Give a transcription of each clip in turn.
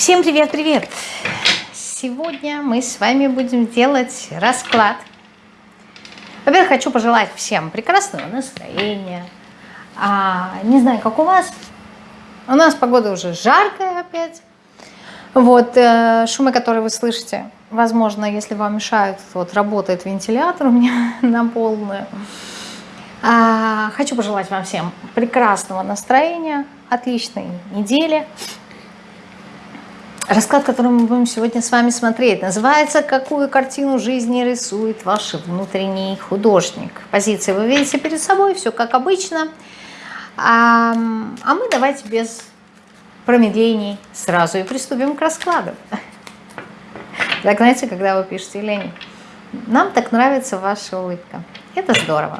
Всем привет-привет! Сегодня мы с вами будем делать расклад. Во-первых, хочу пожелать всем прекрасного настроения. А, не знаю, как у вас. У нас погода уже жаркая опять. Вот, э, шумы, которые вы слышите, возможно, если вам мешают, вот работает вентилятор у меня на полную. А, хочу пожелать вам всем прекрасного настроения, отличной недели. Расклад, который мы будем сегодня с вами смотреть, называется «Какую картину жизни рисует ваш внутренний художник?». Позиции вы видите перед собой, все как обычно. А, а мы давайте без промедлений сразу и приступим к раскладу. Так, знаете, когда вы пишете Лене, нам так нравится ваша улыбка. Это здорово.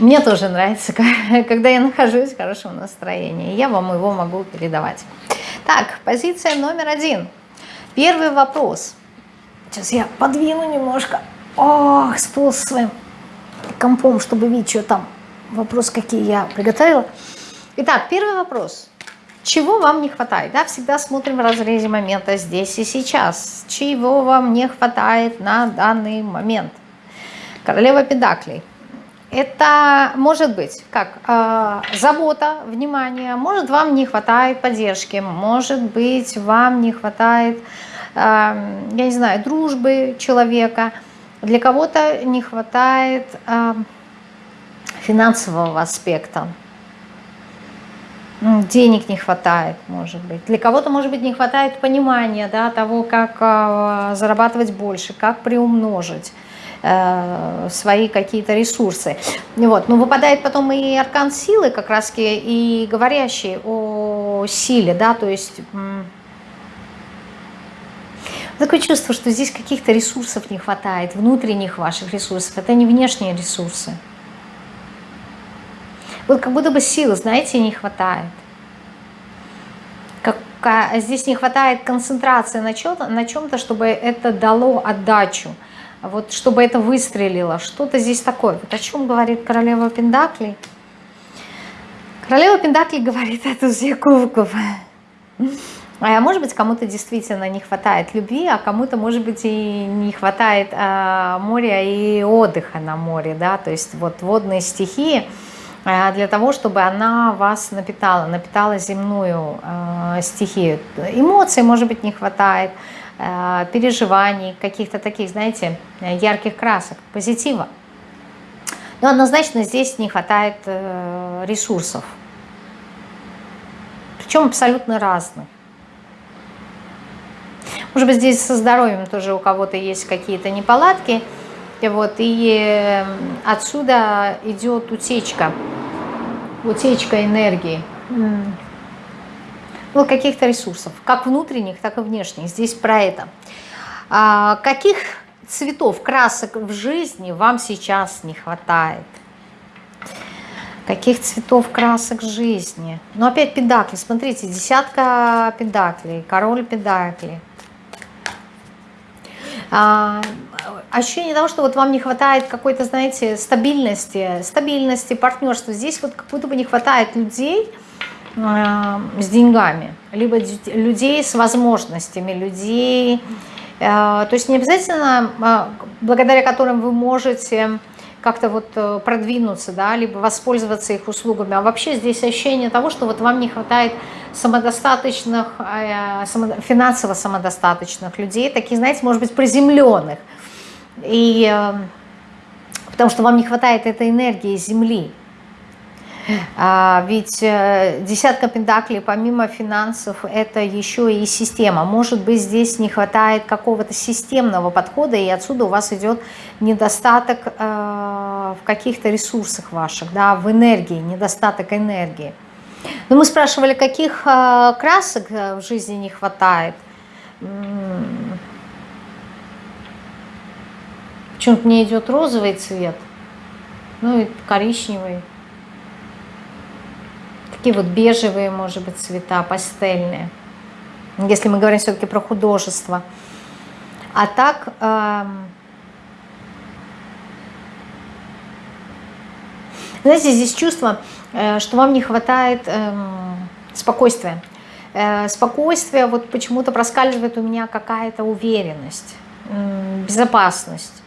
Мне тоже нравится, когда я нахожусь в хорошем настроении. Я вам его могу передавать. Так, позиция номер один. Первый вопрос. Сейчас я подвину немножко. Ох, сполз своим компом, чтобы видеть, что там. Вопрос, какие я приготовила. Итак, первый вопрос. Чего вам не хватает? Да, всегда смотрим в разрезе момента здесь и сейчас. Чего вам не хватает на данный момент? Королева Педаклей. Это может быть как э, забота, внимание, может вам не хватает поддержки, может быть вам не хватает, э, я не знаю, дружбы человека, для кого-то не хватает э, финансового аспекта, денег не хватает, может быть. Для кого-то, может быть, не хватает понимания да, того, как э, зарабатывать больше, как приумножить. Э, свои какие-то ресурсы. Вот. Но выпадает потом и аркан силы, как раз и говорящий о силе, да, то есть такое чувство, что здесь каких-то ресурсов не хватает, внутренних ваших ресурсов, это не внешние ресурсы. Вот как будто бы силы, знаете, не хватает. Как, здесь не хватает концентрации на чем-то, чем чтобы это дало отдачу вот чтобы это выстрелило, что-то здесь такое. Вот о чем говорит королева Пендакли? Королева Пендакли говорит о тузе кубков. А может быть, кому-то действительно не хватает любви, а кому-то, может быть, и не хватает а, моря и отдыха на море, да, то есть вот водные стихии а, для того, чтобы она вас напитала, напитала земную а, стихию. Эмоций, может быть, не хватает, переживаний, каких-то таких, знаете, ярких красок, позитива. Но однозначно здесь не хватает э, ресурсов. Причем абсолютно разных. Может быть, здесь со здоровьем тоже у кого-то есть какие-то неполадки. И, вот, и э, отсюда идет утечка, утечка энергии ну, каких-то ресурсов, как внутренних, так и внешних. Здесь про это. А, каких цветов, красок в жизни вам сейчас не хватает? Каких цветов, красок жизни? Ну, опять педакли. Смотрите, десятка педаклей, король педаклей. А, ощущение того, что вот вам не хватает какой-то, знаете, стабильности, стабильности, партнерства. Здесь вот как будто бы не хватает людей, с деньгами, либо людей с возможностями, людей, э, то есть не обязательно, э, благодаря которым вы можете как-то вот продвинуться, да, либо воспользоваться их услугами, а вообще здесь ощущение того, что вот вам не хватает самодостаточных, финансово самодостаточных людей, таких, знаете, может быть, приземленных, и потому что вам не хватает этой энергии Земли, ведь э, десятка пентаклей помимо финансов это еще и система. Может быть здесь не хватает какого-то системного подхода и отсюда у вас идет недостаток э, в каких-то ресурсах ваших, да, в энергии, недостаток энергии. Но мы спрашивали, каких э, красок в жизни не хватает. Почему-то мне идет розовый цвет, ну и коричневый такие вот бежевые, может быть, цвета, пастельные. Если мы говорим все-таки про художество. А так... Э, знаете, здесь чувство, э, что вам не хватает э, спокойствия. э, спокойствие, вот почему-то проскальзывает у меня какая-то уверенность, безопасность.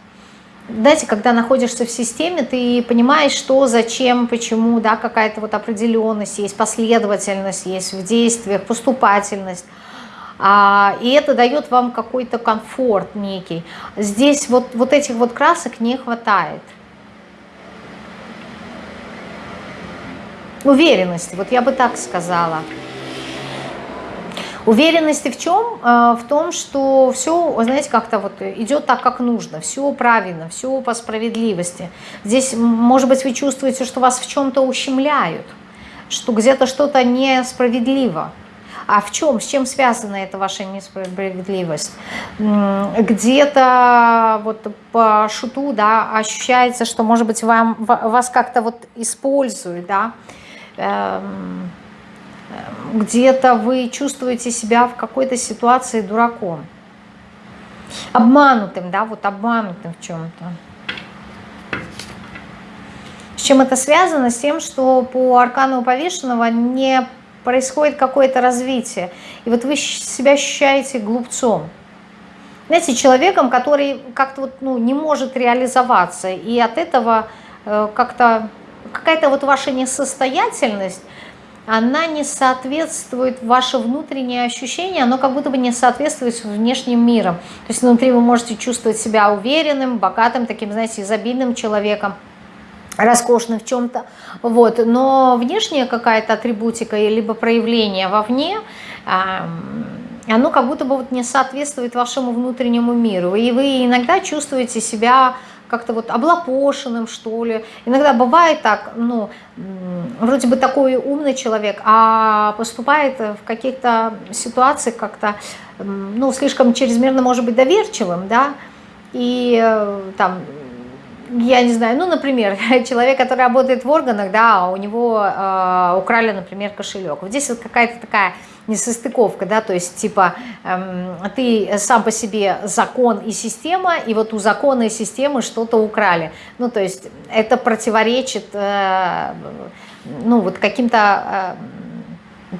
Знаете, когда находишься в системе, ты понимаешь, что, зачем, почему, да, какая-то вот определенность, есть последовательность, есть в действиях, поступательность. А, и это дает вам какой-то комфорт некий. Здесь вот, вот этих вот красок не хватает. Уверенности, вот я бы так сказала. Уверенности в чем? Э, в том, что все, знаете, как-то вот идет так, как нужно, все правильно, все по справедливости. Здесь, может быть, вы чувствуете, что вас в чем-то ущемляют, что где-то что-то несправедливо. А в чем, с чем связана эта ваша несправедливость? Где-то вот по шуту, да, ощущается, что, может быть, вам, вас как-то вот используют, да, эм, где-то вы чувствуете себя в какой-то ситуации дураком, обманутым, да, вот обманутым в чем-то. С чем это связано? С тем, что по аркану повешенного не происходит какое-то развитие. И вот вы себя ощущаете глупцом. Знаете, человеком, который как-то вот, ну, не может реализоваться. И от этого э, как-то какая-то вот ваша несостоятельность, она не соответствует, ваше внутреннее ощущение, оно как будто бы не соответствует с внешним миром. То есть внутри вы можете чувствовать себя уверенным, богатым, таким, знаете, изобильным человеком, роскошным в чем-то, вот, но внешняя какая-то атрибутика, либо проявление вовне, оно как будто бы вот не соответствует вашему внутреннему миру, и вы иногда чувствуете себя как-то вот облапошенным, что ли. Иногда бывает так, ну, вроде бы такой умный человек, а поступает в каких-то ситуациях как-то, ну, слишком чрезмерно, может быть, доверчивым, да, и э, там я не знаю, ну, например, человек, который работает в органах, да, а у него э, украли, например, кошелек. Вот здесь вот какая-то такая несостыковка, да, то есть типа э, ты сам по себе закон и система, и вот у закона и системы что-то украли. Ну, то есть это противоречит, э, ну, вот каким-то... Э,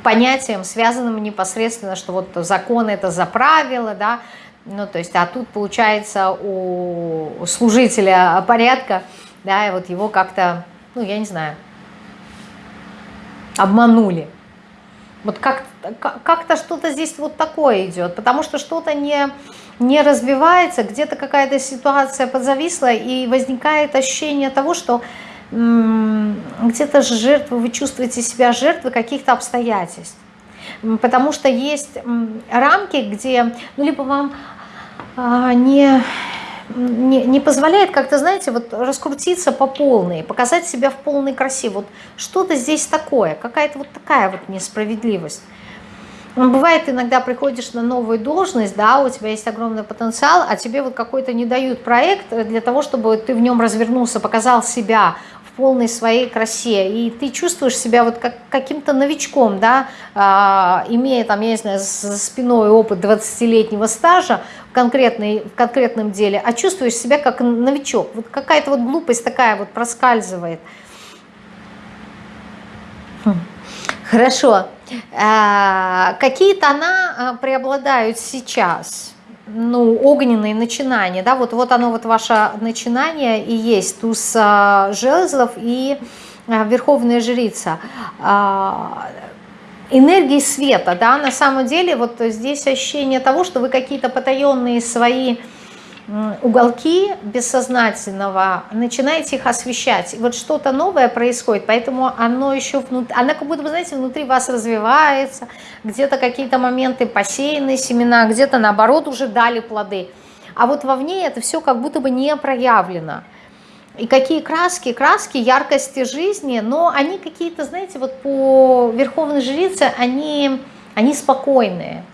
понятиям, связанным непосредственно, что вот закон это за правила, да, ну, то есть, а тут, получается, у служителя порядка, да, и вот его как-то, ну, я не знаю, обманули. Вот как-то как что-то здесь вот такое идет, потому что что-то не, не развивается, где-то какая-то ситуация подзависла, и возникает ощущение того, что где-то жертвы, вы чувствуете себя жертвой каких-то обстоятельств. Потому что есть рамки, где, ну, либо вам а, не, не, не позволяет как-то, знаете, вот раскрутиться по полной, показать себя в полной красе. Вот что-то здесь такое, какая-то вот такая вот несправедливость. Бывает, иногда приходишь на новую должность, да, у тебя есть огромный потенциал, а тебе вот какой-то не дают проект для того, чтобы ты в нем развернулся, показал себя, полной своей красе, и ты чувствуешь себя вот как каким-то новичком, да, а, имея там, я не знаю, за спиной опыт 20-летнего стажа в, конкретной, в конкретном деле, а чувствуешь себя как новичок. Вот какая-то вот глупость такая вот проскальзывает. Хм. Хорошо. А, какие тона а, преобладают сейчас? Ну, огненные начинания, да, вот, вот оно, вот ваше начинание и есть туз а, жезлов и а, верховная жрица. А, энергии света, да, на самом деле вот здесь ощущение того, что вы какие-то потаенные свои уголки бессознательного, начинаете их освещать. И вот что-то новое происходит, поэтому оно еще внутри, оно как будто бы, знаете, внутри вас развивается, где-то какие-то моменты посеянные семена, где-то наоборот уже дали плоды. А вот вовне это все как будто бы не проявлено. И какие краски? Краски яркости жизни, но они какие-то, знаете, вот по Верховной Жрице, они, они спокойные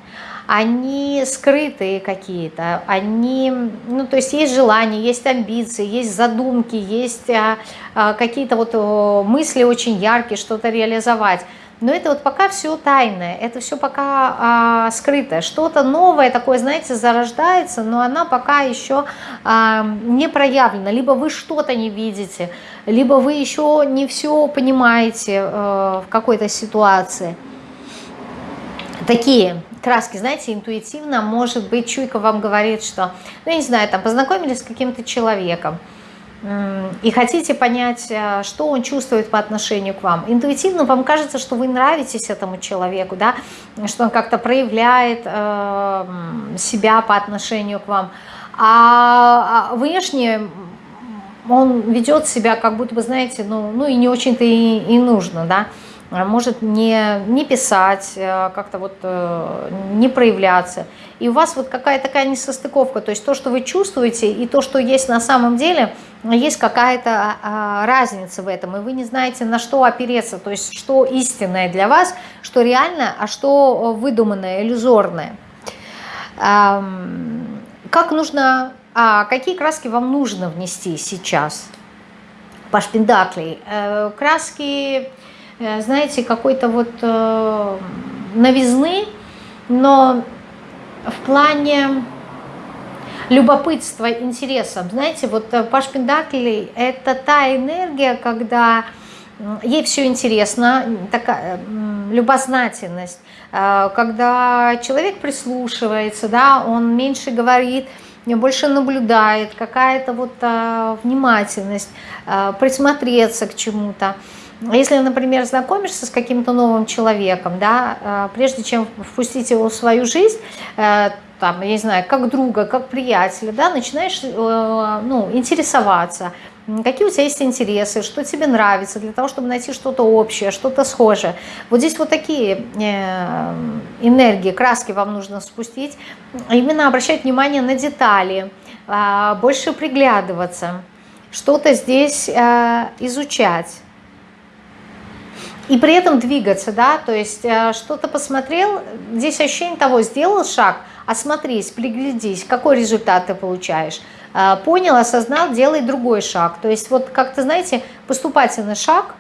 они скрытые какие-то, они, ну, то есть есть желания, есть амбиции, есть задумки, есть а, а, какие-то вот мысли очень яркие, что-то реализовать. Но это вот пока все тайное, это все пока а, скрытое. Что-то новое такое, знаете, зарождается, но она пока еще а, не проявлена. Либо вы что-то не видите, либо вы еще не все понимаете а, в какой-то ситуации. Такие краски, знаете, интуитивно, может быть, чуйка вам говорит, что, ну, я не знаю, там, познакомились с каким-то человеком, и хотите понять, э, что он чувствует по отношению к вам. Интуитивно вам кажется, что вы нравитесь этому человеку, да, что он как-то проявляет э, себя по отношению к вам. А, а внешне он ведет себя, как будто бы, знаете, ну, ну и не очень-то и, и нужно, да, может не, не писать, э, как-то вот э, не проявляться. И у вас вот какая-то такая несостыковка, то есть то, что вы чувствуете, и то, что есть на самом деле, есть какая-то а, разница в этом, и вы не знаете, на что опереться, то есть что истинное для вас, что реально, а что выдуманное, иллюзорное. Как нужно, а какие краски вам нужно внести сейчас? Паш Пендаклей. Э, краски Э, знаете, какой-то вот э, новизны, но в плане любопытства, интереса. Знаете, вот э, Паш Пендакли – это та энергия, когда ей все интересно, такая любознательность, когда человек прислушивается, да, он меньше говорит, больше наблюдает, какая-то вот внимательность, присмотреться к чему-то. Если, например, знакомишься с каким-то новым человеком, да, э, прежде чем впустить его в свою жизнь, э, там, я не знаю, как друга, как приятеля, да, начинаешь э, ну, интересоваться, какие у тебя есть интересы, что тебе нравится, для того, чтобы найти что-то общее, что-то схожее. Вот здесь вот такие энергии, краски вам нужно спустить, именно обращать внимание на детали, больше приглядываться, что-то здесь изучать и при этом двигаться, да, то есть э, что-то посмотрел, здесь ощущение того, сделал шаг, осмотрись, приглядись, какой результат ты получаешь. Э, понял, осознал, делай другой шаг. То есть вот как-то, знаете, поступательный шаг,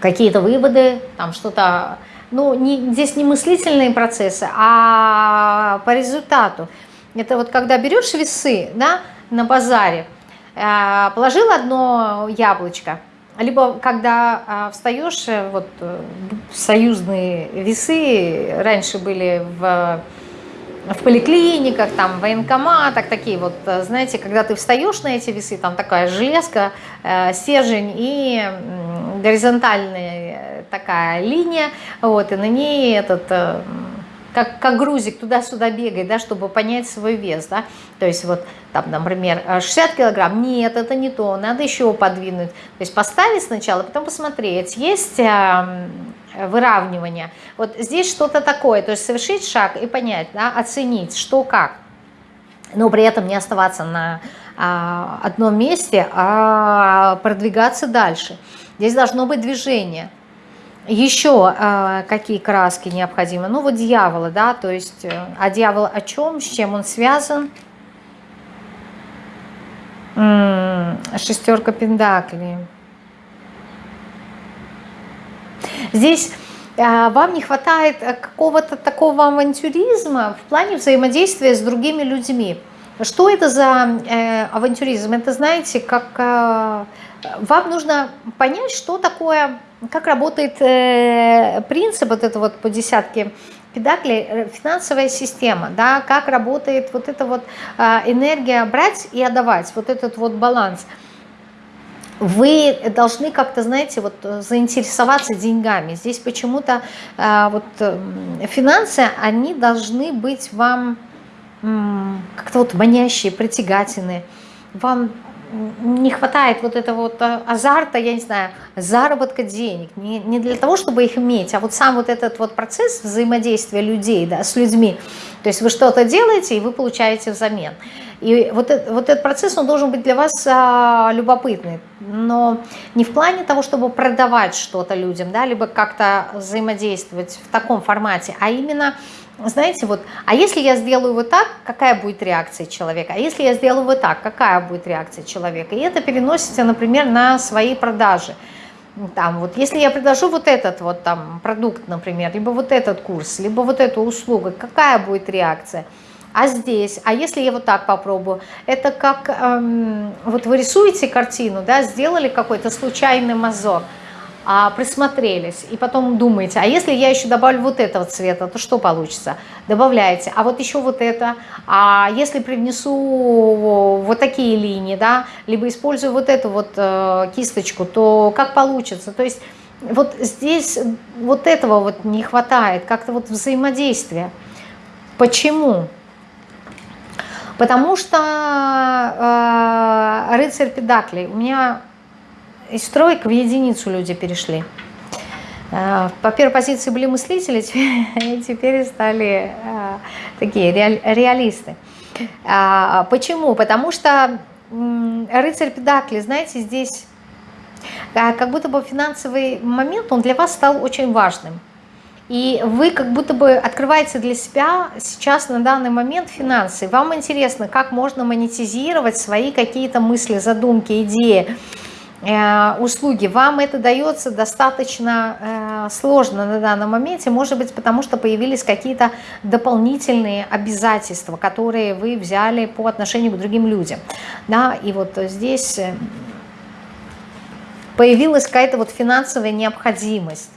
какие-то выводы, там что-то, ну, не, здесь не мыслительные процессы, а по результату. Это вот когда берешь весы, да, на базаре, э, положил одно яблочко, либо когда а, встаешь, э, вот э, союзные весы раньше были в, в поликлиниках, там, в военкоматах, такие вот, э, знаете, когда ты встаешь на эти весы, там такая железка, стержень и горизонтальная такая линия, вот, и на ней этот как, как грузик туда-сюда бегает, да, чтобы понять свой вес, да, то есть вот там, например, 60 килограмм, нет, это не то, надо еще подвинуть, то есть поставить сначала, потом посмотреть, есть э, выравнивание, вот здесь что-то такое, то есть совершить шаг и понять, да, оценить, что как, но при этом не оставаться на а, одном месте, а продвигаться дальше. Здесь должно быть движение. Еще э, какие краски необходимы? Ну вот дьявола, да, то есть, э, а дьявол о чем, с чем он связан? Шестерка пентаклей. Здесь э, вам не хватает какого-то такого авантюризма в плане взаимодействия с другими людьми. Что это за э, авантюризм? Это, знаете, как э, вам нужно понять, что такое как работает э, принцип вот это вот по десятке педаклей, э, финансовая система, да, как работает вот эта вот э, энергия брать и отдавать, вот этот вот баланс. Вы должны как-то, знаете, вот заинтересоваться деньгами. Здесь почему-то э, вот э, финансы, они должны быть вам э, как-то вот манящие, притягательные. Вам не хватает вот этого вот а, азарта, я не знаю, заработка денег, не, не для того, чтобы их иметь, а вот сам вот этот вот процесс взаимодействия людей да, с людьми. То есть вы что-то делаете, и вы получаете взамен. И вот, вот этот процесс, он должен быть для вас а, любопытный, но не в плане того, чтобы продавать что-то людям, да, либо как-то взаимодействовать в таком формате, а именно знаете, вот, а если я сделаю вот так, какая будет реакция человека? А если я сделаю вот так, какая будет реакция человека? И это переносится, например, на свои продажи. Там, вот, если я предложу вот этот вот там продукт, например, либо вот этот курс, либо вот эту услугу, какая будет реакция? А здесь, а если я вот так попробую? Это как, эм, вот вы рисуете картину, да, сделали какой-то случайный мазок, а, присмотрелись, и потом думаете, а если я еще добавлю вот этого цвета, то что получится? Добавляете, а вот еще вот это, а если привнесу вот такие линии, да, либо использую вот эту вот э, кисточку, то как получится? То есть вот здесь вот этого вот не хватает, как-то вот взаимодействия. Почему? Потому что э, рыцарь педаклей, у меня из троек в единицу люди перешли. Э, по первой позиции были мыслители, теперь стали э, такие реалисты. Э, почему? Потому что рыцарь педакли, знаете, здесь как будто бы финансовый момент, он для вас стал очень важным. И вы как будто бы открываете для себя сейчас на данный момент финансы. Вам интересно, как можно монетизировать свои какие-то мысли, задумки, идеи, э, услуги. Вам это дается достаточно э, сложно на данном моменте, может быть, потому что появились какие-то дополнительные обязательства, которые вы взяли по отношению к другим людям. Да, и вот здесь э, появилась какая-то вот финансовая необходимость.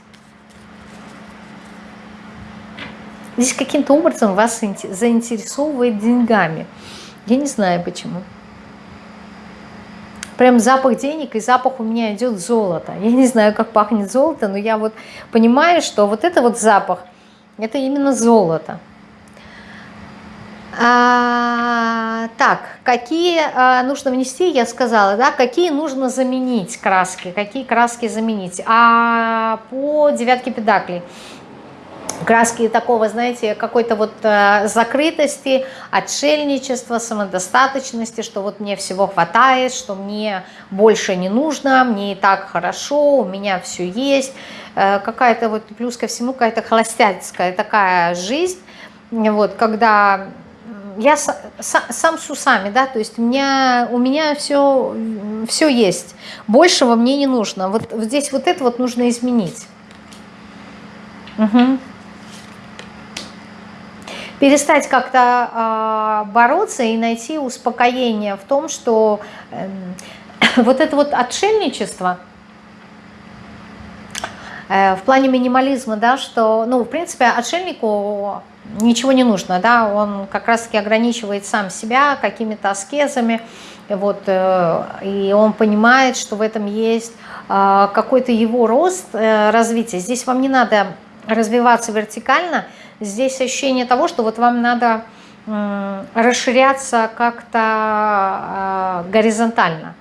Здесь каким-то образом вас заинтересовывает деньгами. Я не знаю почему. Прям запах денег и запах у меня идет золото. Я не знаю, как пахнет золото, но я вот понимаю, что вот это вот запах, это именно золото. А, так, какие а, нужно внести, я сказала, да, какие нужно заменить краски, какие краски заменить. А по девятке педаклей краски такого, знаете, какой-то вот э, закрытости, отшельничества, самодостаточности, что вот мне всего хватает, что мне больше не нужно, мне и так хорошо, у меня все есть. Э, какая-то вот плюс ко всему какая-то холостяцкая такая жизнь, вот, когда я с, с, сам с усами, да, то есть у меня, у меня все, все есть, большего мне не нужно. Вот, вот здесь вот это вот нужно изменить. Угу перестать как-то э, бороться и найти успокоение в том, что э, вот это вот отшельничество э, в плане минимализма, да, что, ну, в принципе, отшельнику ничего не нужно, да, он как раз-таки ограничивает сам себя какими-то аскезами, вот, э, и он понимает, что в этом есть э, какой-то его рост, э, развитие. Здесь вам не надо развиваться вертикально, здесь ощущение того, что вот вам надо расширяться как-то а, горизонтально.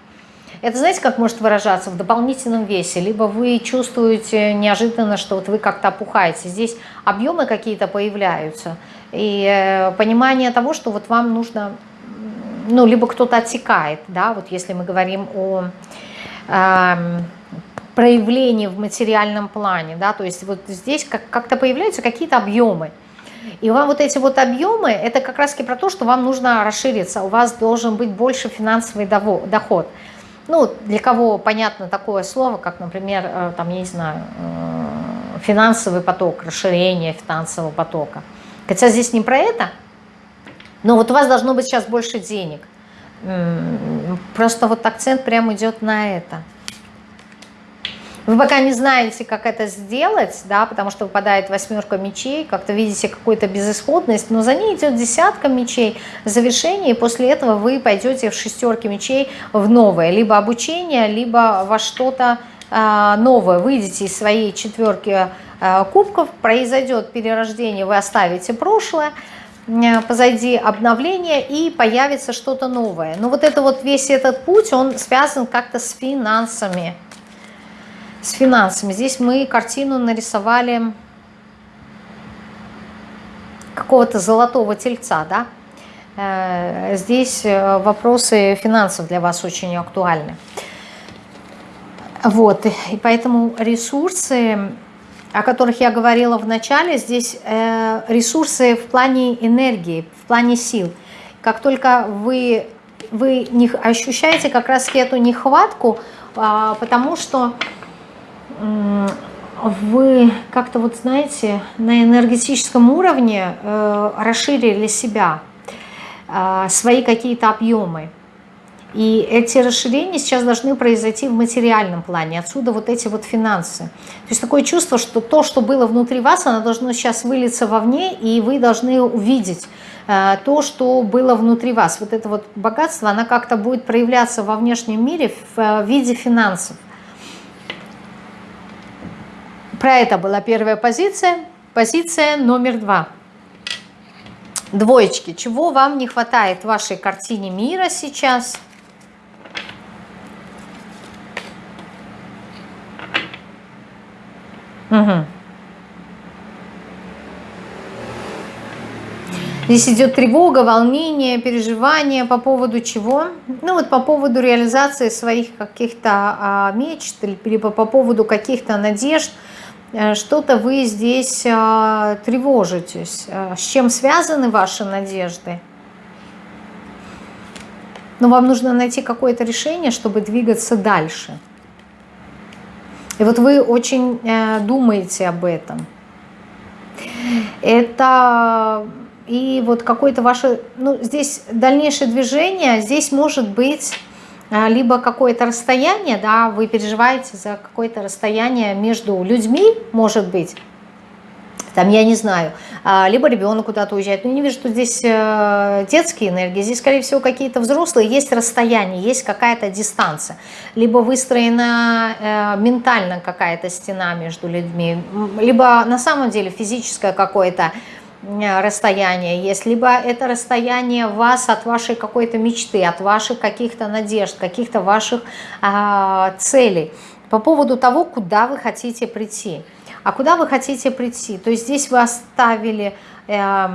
Это знаете, как может выражаться в дополнительном весе? Либо вы чувствуете неожиданно, что вот вы как-то опухаете. Здесь объемы какие-то появляются. И э, понимание того, что вот вам нужно, ну, либо кто-то отсекает, да, вот если мы говорим о э, проявлении в материальном плане, да, то есть вот здесь как-то появляются какие-то объемы. И вам вот эти вот объемы, это как раз про то, что вам нужно расшириться, у вас должен быть больше финансовый доход. Ну, для кого понятно такое слово, как, например, э, там, я не знаю, э, финансовый поток, расширение финансового потока. Хотя здесь не про это, но вот у вас должно быть сейчас больше денег. Просто вот акцент прям идет на это. Вы пока не знаете, как это сделать, да, потому что выпадает восьмерка мечей, как-то видите какую-то безысходность, но за ней идет десятка мечей, завершение, и после этого вы пойдете в шестерке мечей в новое, либо обучение, либо во что-то э, новое. Выйдете из своей четверки э, кубков, произойдет перерождение, вы оставите прошлое, э, позади обновление и появится что-то новое. Но вот это вот весь этот путь, он связан как-то с финансами с финансами. Здесь мы картину нарисовали какого-то золотого тельца, да? Э, здесь э, вопросы финансов для вас очень актуальны. Вот, и поэтому ресурсы, о которых я говорила в начале, здесь э, ресурсы в плане энергии, в плане сил. Как только вы, вы не ощущаете как раз эту нехватку, а, потому что вы как-то вот знаете на энергетическом уровне э, расширили себя, э, свои какие-то объемы. И эти расширения сейчас должны произойти в материальном плане. Отсюда вот эти вот финансы. То есть такое чувство, что то, что было внутри вас, оно должно сейчас вылиться вовне, и вы должны увидеть э, то, что было внутри вас. Вот это вот богатство, оно как-то будет проявляться во внешнем мире в виде финансов. Про это была первая позиция. Позиция номер два. Двоечки. Чего вам не хватает в вашей картине мира сейчас? Угу. Здесь идет тревога, волнение, переживание по поводу чего? Ну вот по поводу реализации своих каких-то а, мечт, либо по поводу каких-то надежд. Э, что-то вы здесь а, тревожитесь. Э, с чем связаны ваши надежды? Но вам нужно найти какое-то решение, чтобы двигаться дальше. И вот вы очень э, думаете об этом. Это и вот какое-то ваше, ну здесь дальнейшее движение, здесь может быть э, либо какое-то расстояние, да, вы переживаете за какое-то расстояние между людьми, может быть, там, я не знаю, а, либо ребенок куда-то уезжает. Но я не вижу, что здесь э, детские энергии, здесь, скорее всего, какие-то взрослые, есть расстояние, есть какая-то дистанция, либо выстроена э, ментально какая-то стена между людьми, либо на самом деле физическое какое-то расстояние есть, либо это расстояние вас от вашей какой-то мечты, от ваших каких-то надежд, каких-то ваших а, целей по поводу того, куда вы хотите прийти. А куда вы хотите прийти? То есть здесь вы оставили э,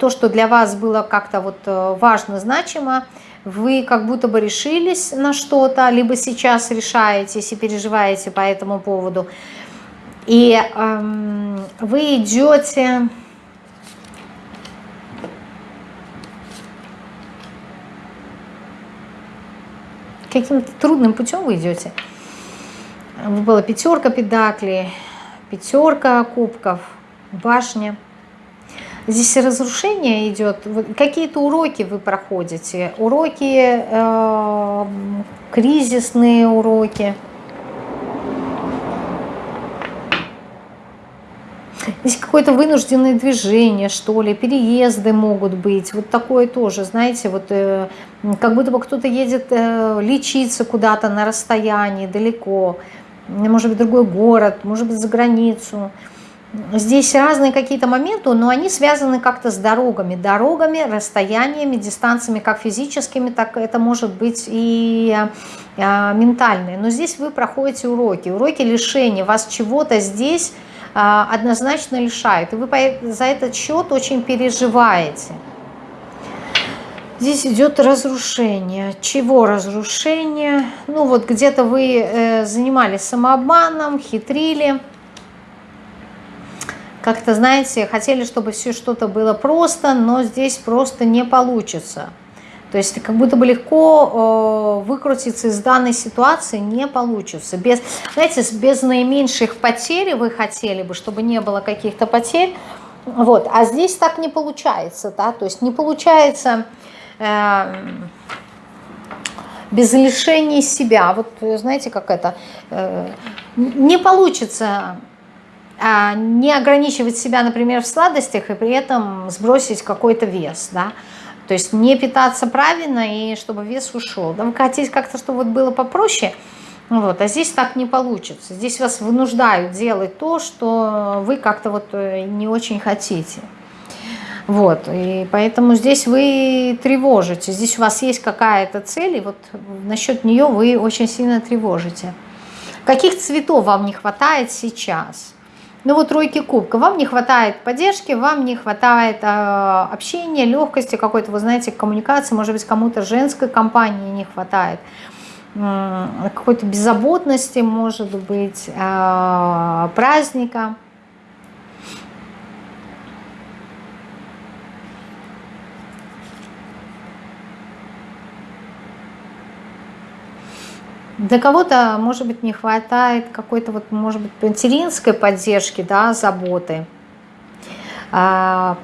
то, что для вас было как-то вот э, важно, значимо, вы как будто бы решились на что-то, либо сейчас решаетесь и переживаете по этому поводу. И э, вы идете... Каким-то трудным путем вы идете. Была пятерка педаклей, пятерка кубков, башня. Здесь разрушение идет, какие-то уроки вы проходите, уроки, э, кризисные уроки. Здесь какое-то вынужденное движение, что ли, переезды могут быть. Вот такое тоже, знаете, вот э, как будто бы кто-то едет э, лечиться куда-то на расстоянии, далеко может быть, другой город, может быть, за границу. Здесь разные какие-то моменты, но они связаны как-то с дорогами. Дорогами, расстояниями, дистанциями, как физическими, так это может быть и а, ментальные. Но здесь вы проходите уроки. Уроки лишения. Вас чего-то здесь однозначно лишают. И вы за этот счет очень переживаете. Здесь идет разрушение. Чего разрушение? Ну вот где-то вы э, занимались самообманом, хитрили. Как-то, знаете, хотели, чтобы все что-то было просто, но здесь просто не получится. То есть как будто бы легко э, выкрутиться из данной ситуации не получится. Без, знаете, без наименьших потерь вы хотели бы, чтобы не было каких-то потерь. Вот. А здесь так не получается. Да? То есть не получается Эм, без лишения себя. Вот знаете, как это, э, не получится а, не ограничивать себя, например, в сладостях и при этом сбросить какой-то вес, да, то есть не питаться правильно и чтобы вес ушел. Да, вы хотите как-то, чтобы вот было попроще, вот, а здесь так не получится. Здесь вас вынуждают делать то, что вы как-то вот э, не очень хотите. Вот, и поэтому здесь вы тревожите, здесь у вас есть какая-то цель, и вот насчет нее вы очень сильно тревожите. Каких цветов вам не хватает сейчас? Ну вот тройки кубка, вам не хватает поддержки, вам не хватает э, общения, легкости, какой-то, вы знаете, коммуникации, может быть, кому-то женской компании не хватает, какой-то беззаботности, может быть, э, праздника. Для кого-то, может быть, не хватает какой-то, вот, может быть, материнской поддержки, да, заботы. А,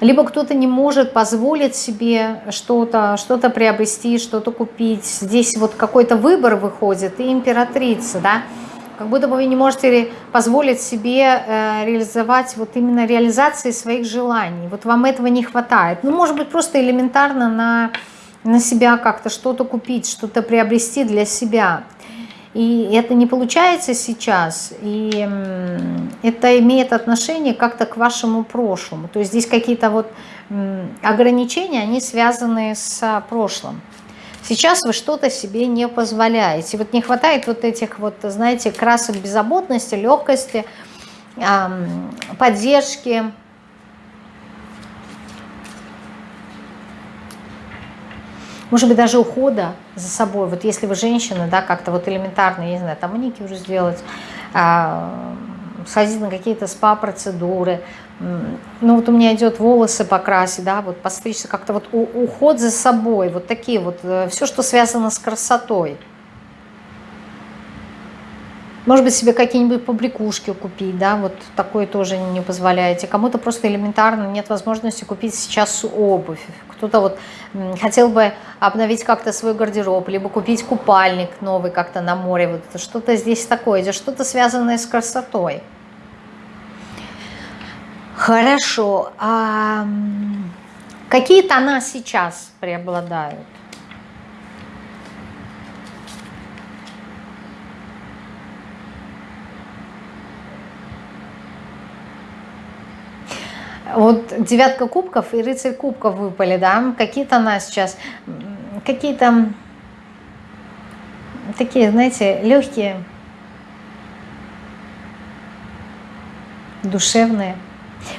либо кто-то не может позволить себе что-то что, -то, приобрести, что-то купить. Здесь вот какой-то выбор выходит, и императрица, да, как будто бы вы не можете позволить себе э, реализовать вот именно реализации своих желаний. Вот вам этого не хватает. Ну, может быть, просто элементарно на, на себя как-то что-то купить, что-то приобрести для себя. И это не получается сейчас, и это имеет отношение как-то к вашему прошлому. То есть здесь какие-то вот ограничения, они связаны с прошлым. Сейчас вы что-то себе не позволяете. Вот не хватает вот этих вот, знаете, красок беззаботности, легкости, поддержки, может быть, даже ухода за собой. Вот если вы женщина, да, как-то вот элементарно, я не знаю, там маникюр сделать, а, сходить на какие-то спа-процедуры, ну вот у меня идет волосы покрасить, да, вот постричься, как-то вот уход за собой, вот такие вот, э, все, что связано с красотой. Может быть, себе какие-нибудь побрякушки купить, да, вот такое тоже не позволяете. Кому-то просто элементарно нет возможности купить сейчас обувь. Кто-то вот хотел бы обновить как-то свой гардероб, либо купить купальник новый как-то на море. Вот что-то здесь такое, что-то связанное с красотой. Хорошо. А какие тона сейчас преобладают? Вот девятка кубков и рыцарь кубков выпали, да? Какие-то она сейчас, какие-то такие, знаете, легкие, душевные.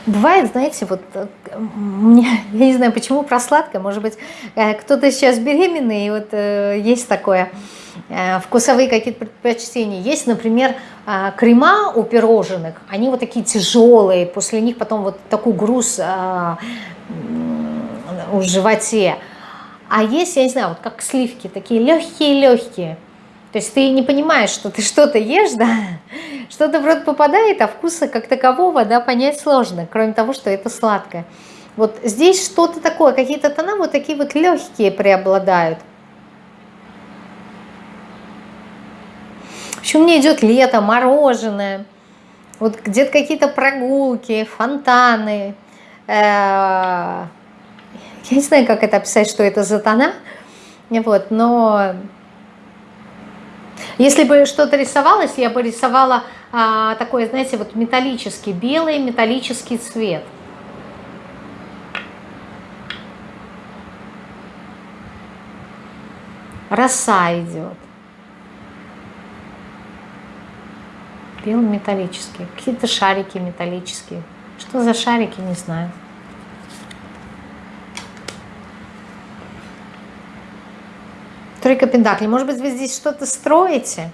Бывает, знаете, вот э, мне, я не знаю, почему про сладкое, может быть, э, кто-то сейчас беременный, и вот э, есть такое, вкусовые какие-то предпочтения. Есть, например, крема у пирожных, они вот такие тяжелые, после них потом вот такой груз в животе. А есть, я не знаю, вот как сливки, такие легкие-легкие. То есть ты не понимаешь, что ты что-то ешь, да, что-то в рот попадает, а вкуса как такового, да, понять сложно, кроме того, что это сладкое. Вот здесь что-то такое, какие-то тона вот такие вот легкие преобладают. Общем, мне идет лето, мороженое, вот где-то какие-то прогулки, фонтаны. Э, я не знаю, как это описать, что это за тона, вот, но если бы что-то рисовалось, я бы рисовала а, такой, знаете, вот металлический, белый металлический цвет. Роса идет. Белый металлический. Какие-то шарики металлические. Что за шарики, не знаю. Тройка Пентаклей. Может быть, вы здесь что-то строите?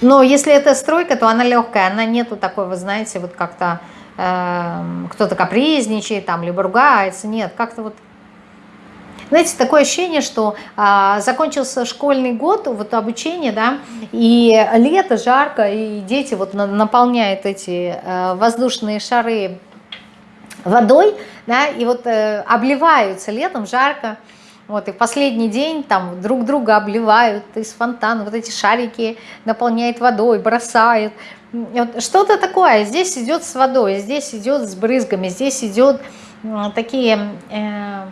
Но если это стройка, то она легкая, она нету такой, вы знаете, вот как-то э, кто-то капризничает, там, либо ругается. Нет, как-то вот знаете, такое ощущение, что а, закончился школьный год, вот обучение, да, и лето, жарко, и дети вот наполняют эти а, воздушные шары водой, да, и вот а, обливаются летом, жарко, вот, и в последний день там друг друга обливают из фонтана, вот эти шарики наполняют водой, бросают. Вот, Что-то такое. Здесь идет с водой, здесь идет с брызгами, здесь идет такие... Э,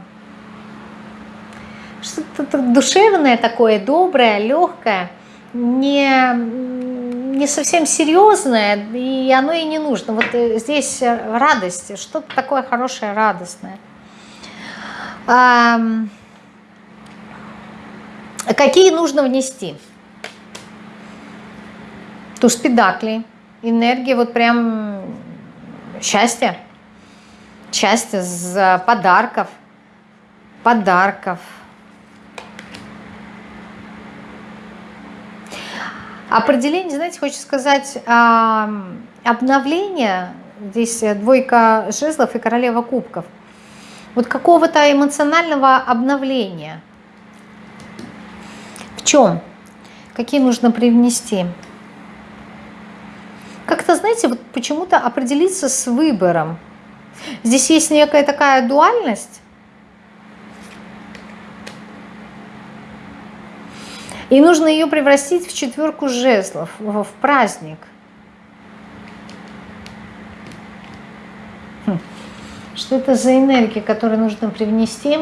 что-то душевное такое, доброе, легкое, не, не совсем серьезное, и оно и не нужно. Вот э, здесь радость, что-то такое хорошее, радостное. Какие нужно внести? Туз педакли, энергия, вот прям счастье, счастье за подарков, подарков. Определение, знаете, хочу сказать, обновление, здесь двойка жезлов и королева кубков, вот какого-то эмоционального обновления – чем? Какие нужно привнести? Как-то, знаете, вот почему-то определиться с выбором. Здесь есть некая такая дуальность. И нужно ее превратить в четверку жезлов, в праздник. Хм. Что это за энергия, которую нужно привнести?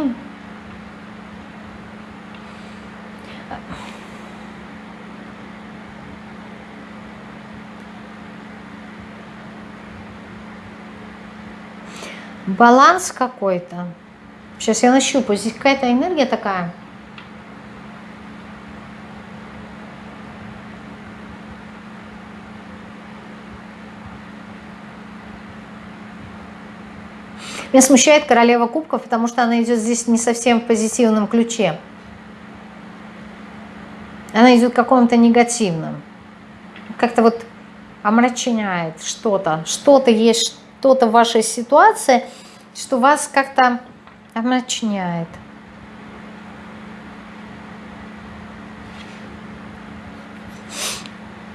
баланс какой-то. Сейчас я нащупаю. Здесь какая-то энергия такая. Меня смущает королева кубков, потому что она идет здесь не совсем в позитивном ключе. Она идет в каком-то негативном. Как-то вот омрачняет что-то. Что-то есть, что-то в вашей ситуации – что вас как-то омрачняет.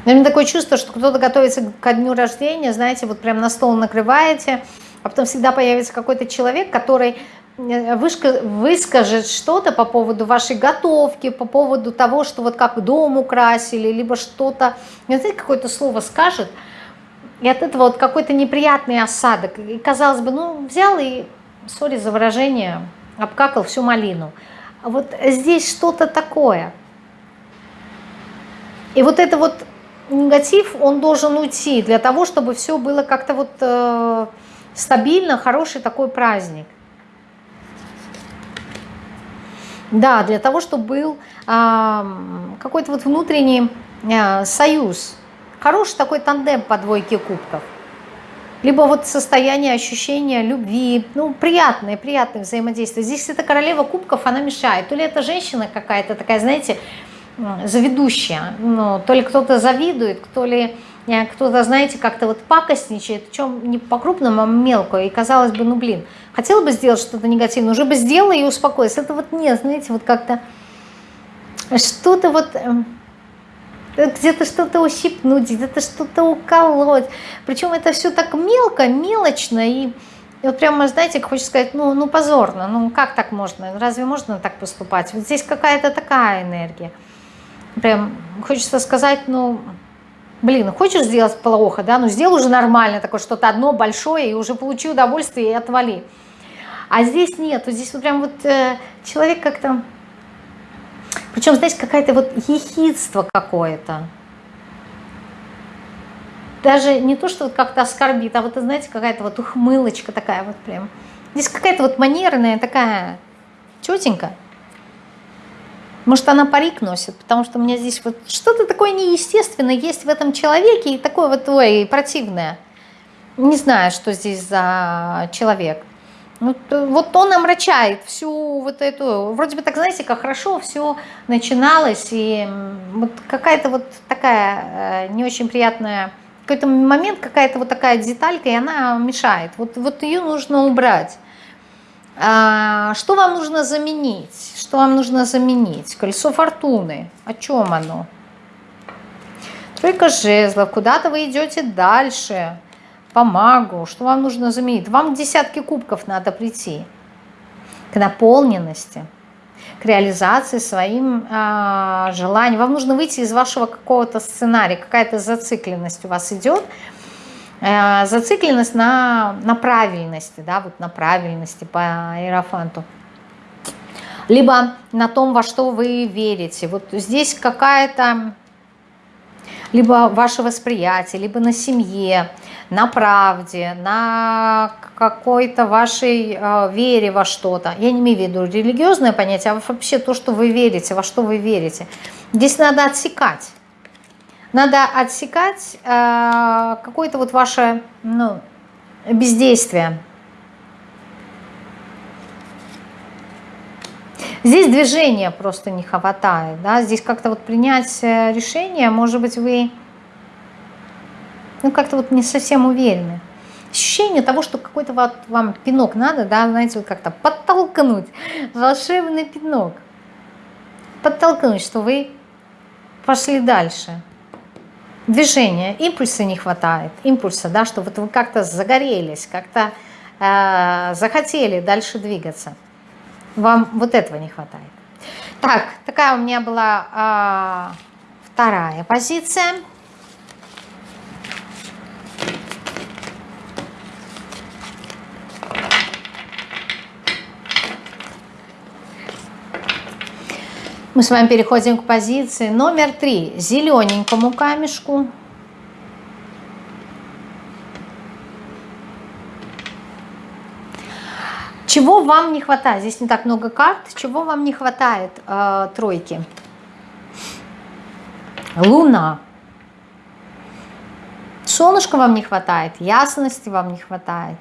У меня такое чувство, что кто-то готовится ко дню рождения, знаете, вот прям на стол накрываете, а потом всегда появится какой-то человек, который э, выскажет что-то по поводу вашей готовки, по поводу того, что вот как дом украсили, либо что-то, знаете, какое-то слово скажет – и от этого вот какой-то неприятный осадок. И казалось бы, ну взял и, сори за выражение, обкакал всю малину. А вот здесь что-то такое. И вот это вот негатив, он должен уйти для того, чтобы все было как-то вот э, стабильно, хороший такой праздник. Да, для того, чтобы был э, какой-то вот внутренний э, союз Хороший такой тандем по двойке кубков. Либо вот состояние ощущения любви, ну, приятное, приятное взаимодействие. Здесь эта королева кубков, она мешает. То ли это женщина какая-то такая, знаете, заведущая, ну, то ли кто-то завидует, кто ли кто-то, знаете, как-то вот пакостничает, чем не по-крупному, а мелко, и казалось бы, ну, блин, хотела бы сделать что-то негативное, уже бы сделала и успокоилась. Это вот нет, знаете, вот как-то что-то вот эм, где-то что-то ущипнуть, где-то что-то уколоть. Причем это все так мелко, мелочно и вот прямо, знаете, хочется сказать, ну, ну позорно, ну как так можно, разве можно так поступать? Вот здесь какая-то такая энергия. Прям хочется сказать, ну, блин, хочешь сделать плохо, да, ну сделай уже нормально, такое что-то одно большое, и уже получи удовольствие и отвали. А здесь нет, вот здесь вот прям вот э, человек как-то причем, знаете, какая-то вот ехидство какое-то. Даже не то, что как-то оскорбит, а вот, знаете, какая-то вот ухмылочка такая вот прям. Здесь какая-то вот манерная такая тетенька. Может, она парик носит, потому что у меня здесь вот что-то такое неестественное есть в этом человеке, и такое вот, ой, противное. Не знаю, что здесь за человек. Ну, вот он омрачает всю вот эту, вроде бы так, знаете, как хорошо все начиналось, и вот какая-то вот такая э, не очень приятная, какой-то момент, какая-то вот такая деталька, и она мешает. Вот, вот ее нужно убрать. А, что вам нужно заменить? Что вам нужно заменить? Колесо фортуны. О чем оно? Тройка жезлов. Куда-то вы идете дальше по магу, что вам нужно заменить? Вам к десятке кубков надо прийти, к наполненности, к реализации своим э, желаниям. Вам нужно выйти из вашего какого-то сценария, какая-то зацикленность у вас идет, зацикленность на, на правильности, да, вот на правильности по аэрофанту либо на том, во что вы верите. Вот здесь какая-то, либо ваше восприятие, либо на семье, на правде, на какой-то вашей э, вере во что-то. Я не имею в виду религиозное понятие, а вообще то, что вы верите, во что вы верите. Здесь надо отсекать. Надо отсекать э, какое-то вот ваше ну, бездействие. Здесь движения просто не хватает. Да? Здесь как-то вот принять э, решение, может быть, вы ну как-то вот не совсем уверены. Ощущение того, что какой-то вот вам пинок надо, да, знаете, вот как-то подтолкнуть, волшебный пинок. Подтолкнуть, что вы пошли дальше. Движения, импульса не хватает, импульса, да, что вот вы как-то загорелись, как-то э, захотели дальше двигаться. Вам вот этого не хватает. Так, такая у меня была э, вторая позиция. Мы с вами переходим к позиции номер три. Зелененькому камешку. Чего вам не хватает? Здесь не так много карт. Чего вам не хватает э, тройки? Луна. Солнышко вам не хватает, ясности вам не хватает.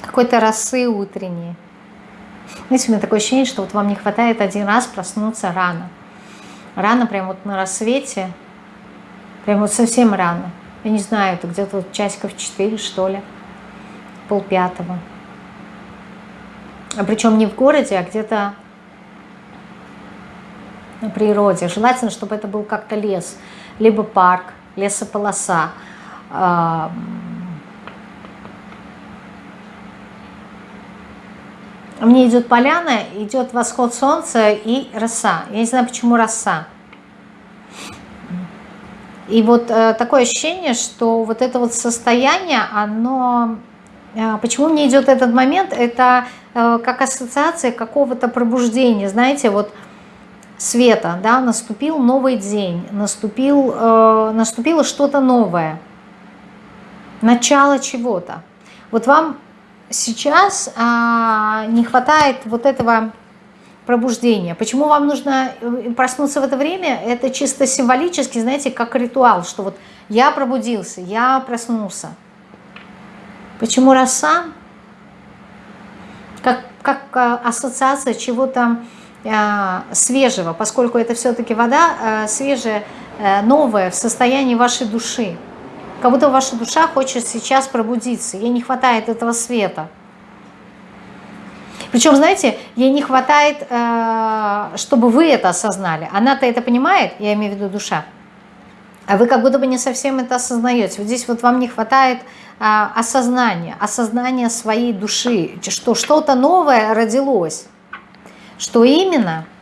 Какой-то росы утренней. Знаете, у меня такое ощущение, что вот вам не хватает один раз проснуться рано. Рано, прям вот на рассвете, прям вот совсем рано. Я не знаю, это где-то вот часиков 4, что ли, полпятого. А причем не в городе, а где-то на природе. Желательно, чтобы это был как-то лес, либо парк, лесополоса. Мне идет поляна, идет восход солнца и роса. Я не знаю, почему роса. И вот э, такое ощущение, что вот это вот состояние, оно... Э, почему мне идет этот момент? Это э, как ассоциация какого-то пробуждения. Знаете, вот света, да, наступил новый день, наступил, э, наступило что-то новое, начало чего-то. Вот вам сейчас а, не хватает вот этого пробуждения. Почему вам нужно э, проснуться в это время? Это чисто символически, знаете, как ритуал, что вот я пробудился, я проснулся. Почему роса? Как, как а, ассоциация чего-то а, свежего, поскольку это все-таки вода свежая, новая в состоянии вашей души. Как будто ваша душа хочет сейчас пробудиться, ей не хватает этого света. Причем, знаете, ей не хватает, э, чтобы вы это осознали. Она-то это понимает, я имею в виду душа, а вы как будто бы не совсем это осознаете. Вот здесь вот вам не хватает а, осознания, осознания своей души, что что-то новое родилось. Что именно –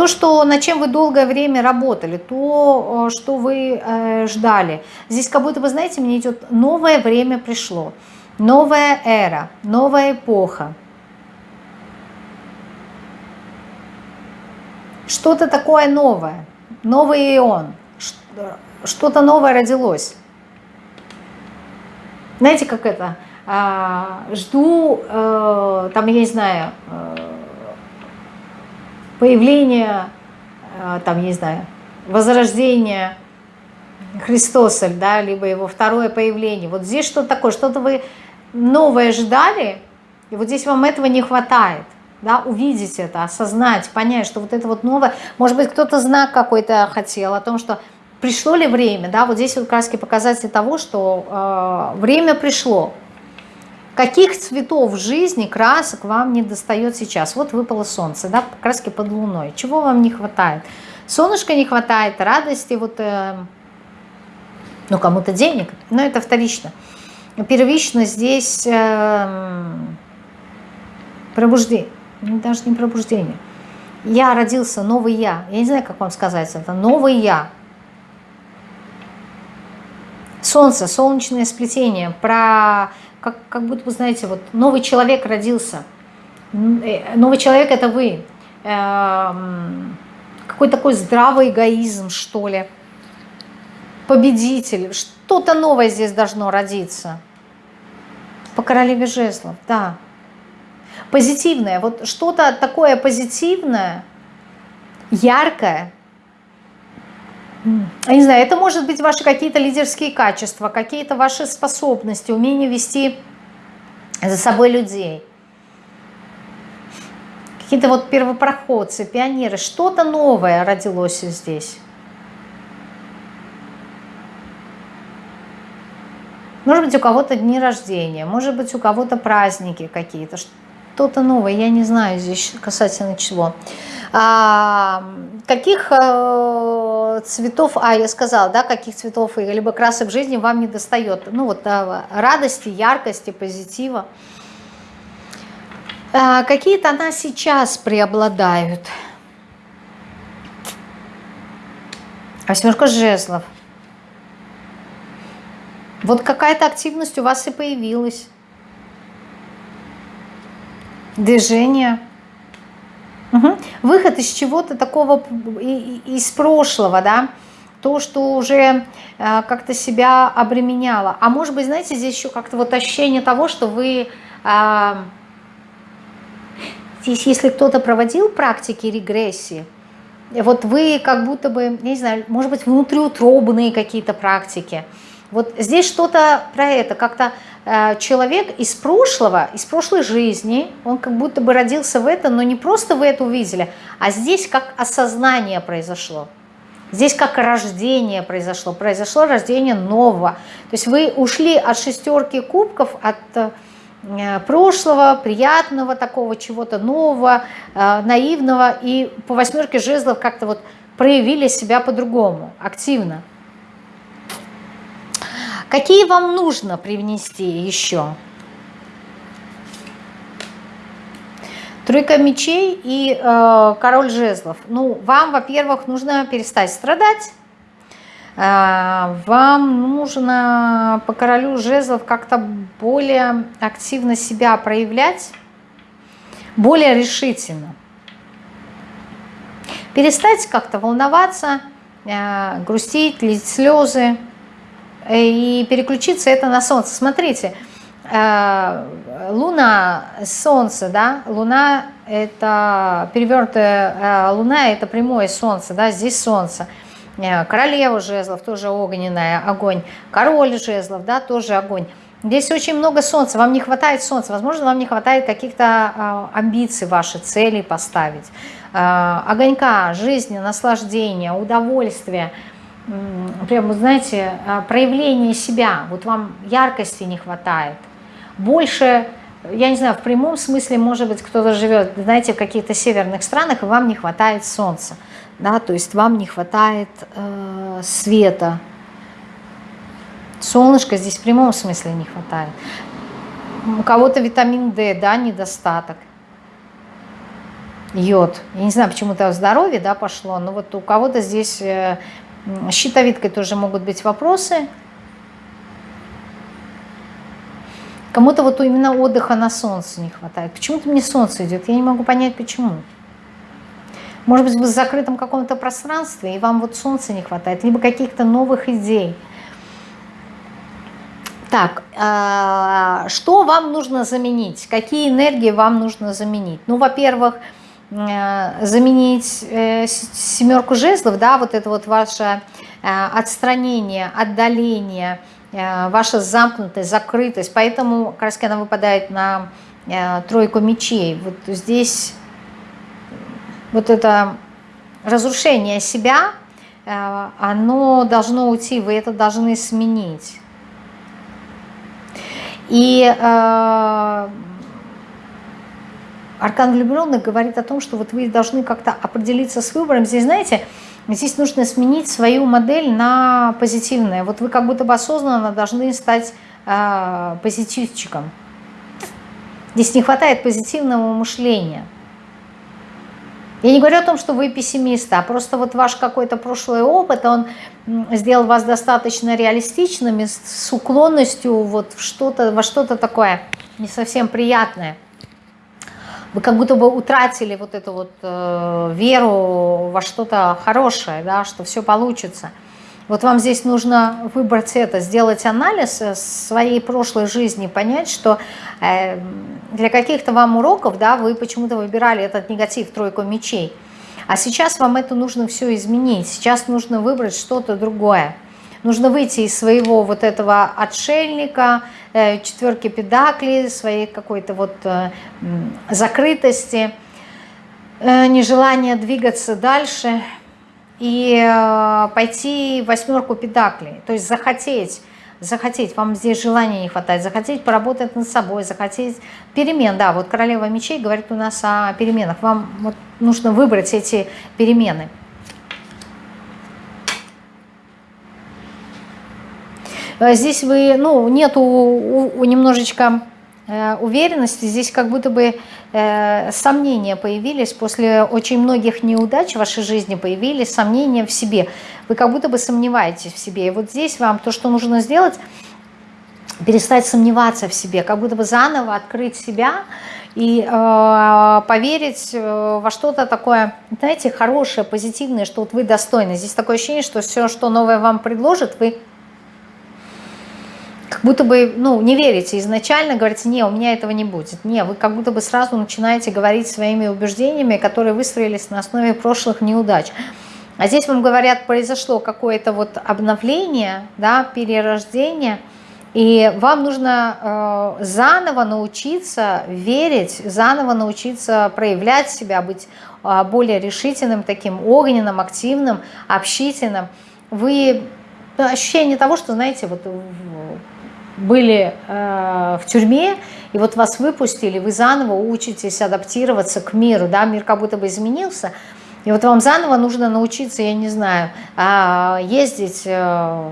то, что, над чем вы долгое время работали, то, э, что вы э, ждали. Здесь как будто бы, знаете, мне идет новое время пришло, новая эра, новая эпоха. Что-то такое новое, новый ион, что-то новое родилось. Знаете, как это? А, жду, э, там, я не знаю, появление, э, там, не знаю, возрождение Христоса, да, либо его второе появление. Вот здесь что-то такое, что-то вы новое ждали, и вот здесь вам этого не хватает. Да, увидеть это, осознать, понять, что вот это вот новое, может быть, кто-то знак какой-то хотел о том, что пришло ли время, да, вот здесь вот краски показатель того, что э, время пришло, Каких цветов жизни, красок вам не достает сейчас? Вот выпало солнце, да, краски под луной. Чего вам не хватает? Солнышка не хватает, радости, вот, э, ну, кому-то денег, но это вторично. Первично здесь э, пробуждение, ну, даже не пробуждение. Я родился, новый я. Я не знаю, как вам сказать это. Новый я. Солнце, солнечное сплетение. Про как, как будто вы знаете, вот новый человек родился. Э, новый человек это вы. Эм, какой такой здравый эгоизм, что ли. Победитель. Что-то новое здесь должно родиться. По королеве жезлов, да. Позитивное. Вот что-то такое позитивное, яркое, я не знаю, это может быть ваши какие-то лидерские качества, какие-то ваши способности, умение вести за собой людей. Какие-то вот первопроходцы, пионеры, что-то новое родилось здесь. Может быть, у кого-то дни рождения, может быть, у кого-то праздники какие-то, что-то новое, я не знаю здесь касательно чего. А, каких а, цветов, а я сказала, да, каких цветов либо красок жизни вам не достает? Ну вот а, радости, яркости, позитива. А, какие тона сейчас преобладают? Восьмерка жезлов. Вот какая-то активность у вас и появилась. Движение. Угу. Выход из чего-то такого, из прошлого, да, то, что уже э, как-то себя обременяло. А может быть, знаете, здесь еще как-то вот ощущение того, что вы... Э, здесь, если кто-то проводил практики регрессии, вот вы как будто бы, не знаю, может быть, внутриутробные какие-то практики. Вот здесь что-то про это, как-то э, человек из прошлого, из прошлой жизни, он как будто бы родился в это, но не просто вы это увидели, а здесь как осознание произошло. Здесь как рождение произошло, произошло рождение нового. То есть вы ушли от шестерки кубков, от Э, прошлого, приятного такого, чего-то нового, э, наивного. И по восьмерке жезлов как-то вот проявили себя по-другому, активно. Какие вам нужно привнести еще? Тройка мечей и э, король жезлов. Ну, вам, во-первых, нужно перестать страдать, а, вам нужно по королю жезлов как-то более активно себя проявлять, более решительно. Перестать как-то волноваться, а, грустить, лить слезы и переключиться это на солнце. Смотрите, а, Луна, Солнце, да, Луна это перевернутая Луна, это прямое Солнце, да, здесь Солнце – Э, королева жезлов, тоже огненная, огонь. Король жезлов, да, тоже огонь. Здесь очень много солнца, вам не хватает солнца, возможно, вам не хватает каких-то а, амбиций ваши, целей поставить. Огонька, жизни, наслаждения, удовольствия, прям, знаете, а, проявление себя, вот вам яркости не хватает. Больше, я не знаю, в прямом смысле, может быть, кто-то живет, знаете, в каких-то северных странах, и вам не хватает солнца да, то есть вам не хватает э, света. Солнышко здесь в прямом смысле не хватает. У кого-то витамин D, да, недостаток. Йод. Я не знаю, почему-то здоровье, да, пошло, но вот у кого-то здесь э, щитовидкой тоже могут быть вопросы. Кому-то вот именно отдыха на солнце не хватает. Почему-то мне солнце идет, я не могу понять, почему. Может быть, вы в закрытом каком-то пространстве, и вам вот солнца не хватает, либо каких-то новых идей. Так, а, что вам нужно заменить? Какие энергии вам нужно заменить? Ну, во-первых, э, заменить э, семерку жезлов, да, вот это вот ваше э, отстранение, отдаление, ваша замкнутость, закрытость. Поэтому раз она выпадает на тройку мечей. Вот здесь вот это разрушение себя, э, оно должно уйти, вы это должны сменить. И э, Аркан влюбленных говорит о том, что вот вы должны как-то определиться с выбором. Здесь, знаете, здесь нужно сменить свою модель на позитивное. Вот вы как будто бы осознанно должны стать э, позитивчиком. Здесь не хватает позитивного мышления. Я не говорю о том, что вы пессимисты, а просто вот ваш какой-то прошлый опыт, он сделал вас достаточно реалистичными, с уклонностью вот что-то, во что-то такое не совсем приятное. Вы как будто бы утратили вот эту вот э, веру во что-то хорошее, да, что все получится. Вот вам здесь нужно выбрать это, сделать анализ э, своей прошлой жизни, понять, что э, для каких-то вам уроков, да, вы почему-то выбирали этот негатив, тройку мечей. А сейчас вам это нужно все изменить. Сейчас нужно выбрать что-то другое. Нужно выйти из своего вот этого отшельника, э, четверки педакли, своей какой-то вот закрытости, нежелания двигаться дальше – и э, пойти восьмерку педаклей, то есть захотеть захотеть, вам здесь желания не хватает, захотеть поработать над собой, захотеть перемен, да, вот королева мечей говорит у нас о переменах, вам вот нужно выбрать эти перемены. Э, здесь вы, ну, нету у, у немножечко э, уверенности, здесь как будто бы э, сомнения появились, после очень многих неудач в вашей жизни появились сомнения в себе. Вы как будто бы сомневаетесь в себе. И вот здесь вам то, что нужно сделать, перестать сомневаться в себе, как будто бы заново открыть себя и э, поверить э, во что-то такое, знаете, хорошее, позитивное, что вот вы достойны. Здесь такое ощущение, что все, что новое вам предложат, вы будто бы, ну, не верите изначально, говорите, не, у меня этого не будет. Не, вы как будто бы сразу начинаете говорить своими убеждениями, которые выстроились на основе прошлых неудач. А здесь вам говорят, произошло какое-то вот обновление, да, перерождение, и вам нужно э, заново научиться верить, заново научиться проявлять себя, быть э, более решительным, таким огненным, активным, общительным. Вы ощущение того, что, знаете, вот были э, в тюрьме, и вот вас выпустили, вы заново учитесь адаптироваться к миру, да, мир как будто бы изменился, и вот вам заново нужно научиться, я не знаю, э, ездить э,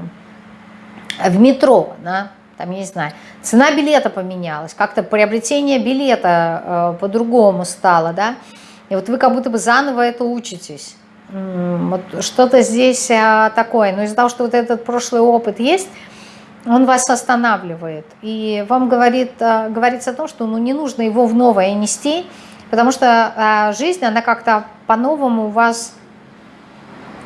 в метро, да, там, я не знаю, цена билета поменялась, как-то приобретение билета э, по-другому стало, да, и вот вы как будто бы заново это учитесь. Вот что-то здесь э, такое, но из-за того, что вот этот прошлый опыт есть, он вас останавливает. И вам говорит, э, говорится о том, что ну, не нужно его в новое нести, потому что а, жизнь, она как-то по-новому у вас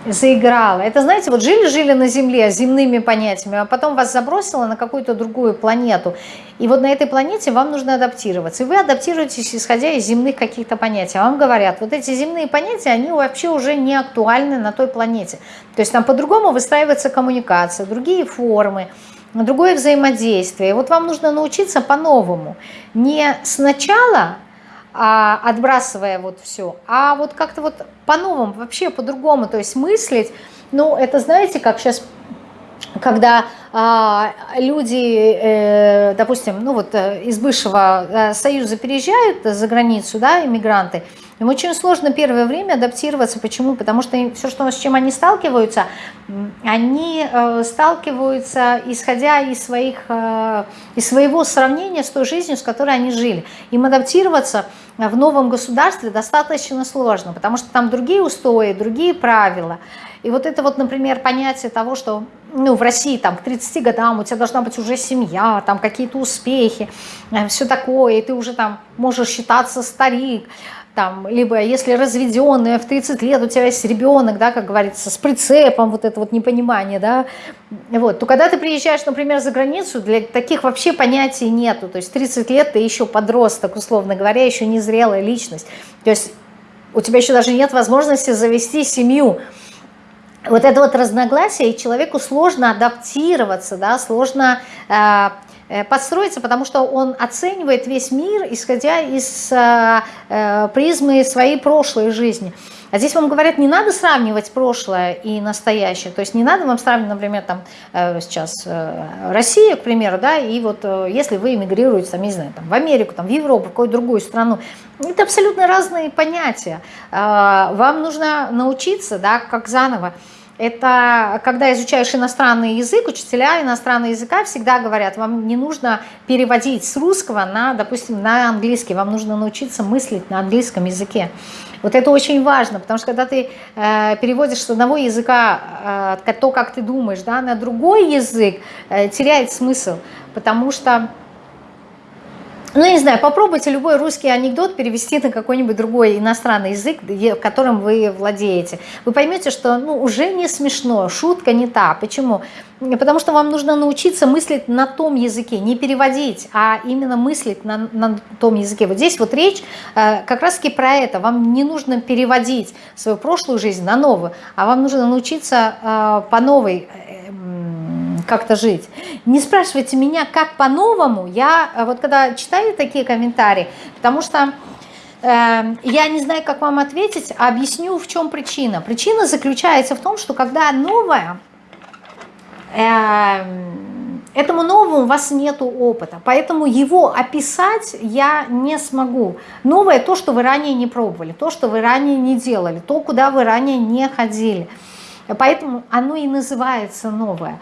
заиграла. Это, знаете, вот жили-жили на Земле земными понятиями, а потом вас забросило на какую-то другую планету. И вот на этой планете вам нужно адаптироваться. И вы адаптируетесь, исходя из земных каких-то понятий. А вам говорят, вот эти земные понятия, они вообще уже не актуальны на той планете. То есть там по-другому выстраивается коммуникация, другие формы другое взаимодействие. Вот вам нужно научиться по-новому. Не сначала а, отбрасывая вот все, а вот как-то вот по-новому, вообще по-другому, то есть мыслить. Ну, это знаете, как сейчас когда а, люди, э, допустим, ну вот э, из бывшего э, союза переезжают за границу, да, иммигранты, им очень сложно первое время адаптироваться. Почему? Потому что все, что, с чем они сталкиваются, они э, сталкиваются, исходя из, своих, э, из своего сравнения с той жизнью, с которой они жили. Им адаптироваться в новом государстве достаточно сложно, потому что там другие устои, другие правила. И вот это вот, например, понятие того, что ну, в России там к 30 годам у тебя должна быть уже семья, там какие-то успехи, э, все такое, и ты уже там можешь считаться старик, там, либо если разведенная в 30 лет у тебя есть ребенок, да, как говорится, с прицепом, вот это вот непонимание, да, вот, то когда ты приезжаешь, например, за границу, для таких вообще понятий нету, то есть 30 лет ты еще подросток, условно говоря, еще незрелая личность, то есть у тебя еще даже нет возможности завести семью, вот это вот разногласие, и человеку сложно адаптироваться, да, сложно э, подстроиться, потому что он оценивает весь мир, исходя из э, э, призмы своей прошлой жизни. А здесь вам говорят, не надо сравнивать прошлое и настоящее. То есть не надо вам сравнивать, например, там сейчас Россия, к примеру, да, и вот если вы эмигрируете, там, не знаю, там, в Америку, там, в Европу, в какую-то другую страну, это абсолютно разные понятия. Вам нужно научиться, да, как заново это когда изучаешь иностранный язык, учителя иностранного языка всегда говорят, вам не нужно переводить с русского на, допустим, на английский, вам нужно научиться мыслить на английском языке. Вот это очень важно, потому что когда ты э, переводишь с одного языка э, то, как ты думаешь, да, на другой язык, э, теряет смысл, потому что ну, не знаю, попробуйте любой русский анекдот перевести на какой-нибудь другой иностранный язык, которым вы владеете. Вы поймете, что ну, уже не смешно, шутка не та. Почему? Потому что вам нужно научиться мыслить на том языке, не переводить, а именно мыслить на, на том языке. Вот здесь вот речь э, как раз-таки про это. Вам не нужно переводить свою прошлую жизнь на новую, а вам нужно научиться э, по новой как-то жить. Не спрашивайте меня, как по-новому. Я э, вот когда читаю такие комментарии, потому что э, я не знаю, как вам ответить, а объясню, в чем причина. Причина заключается в том, что когда новое, э, этому новому у вас нет опыта, поэтому его описать я не смогу. Новое то, что вы ранее не пробовали, то, что вы ранее не делали, то, куда вы ранее не ходили. Поэтому оно и называется новое.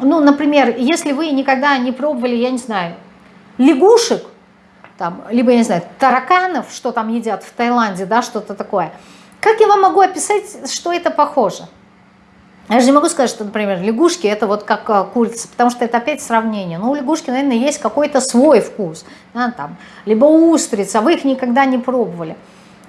Ну, например, если вы никогда не пробовали, я не знаю, лягушек, там, либо, я не знаю, тараканов, что там едят в Таиланде, да, что-то такое, как я вам могу описать, что это похоже? Я же не могу сказать, что, например, лягушки это вот как а, курица, потому что это опять сравнение. Ну, у лягушки, наверное, есть какой-то свой вкус. Да, там, либо устрица, вы их никогда не пробовали.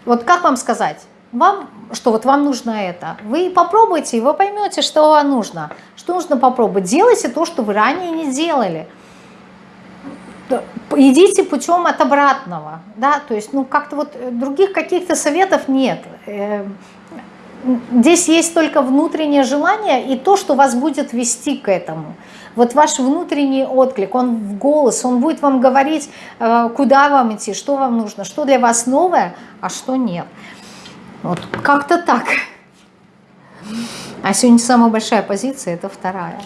Вот как вам сказать? Вам, что вот вам нужно это. Вы попробуйте, и вы поймете, что вам нужно. Что нужно попробовать? Делайте то, что вы ранее не делали. Идите путем от обратного. Да? То есть, ну, как-то вот э, других каких-то советов нет. Эм, здесь есть только внутреннее желание и то, что вас будет вести к этому. Вот ваш внутренний отклик, он в голос, он будет вам говорить, э, куда вам идти, что вам нужно, что для вас новое, а что нет. Вот как-то так. А сегодня самая большая позиция, это вторая.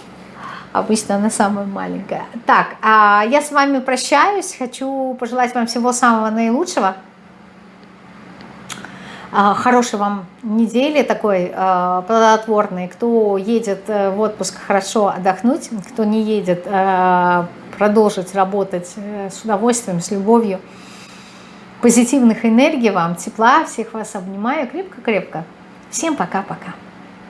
Обычно она самая маленькая. Так, а я с вами прощаюсь. Хочу пожелать вам всего самого наилучшего. А, хорошей вам недели такой а, плодотворной. Кто едет э, в отпуск, хорошо отдохнуть. Кто не едет, э, продолжить работать э, с удовольствием, с любовью. Позитивных энергий вам, тепла. Всех вас обнимаю крепко-крепко. Всем пока-пока.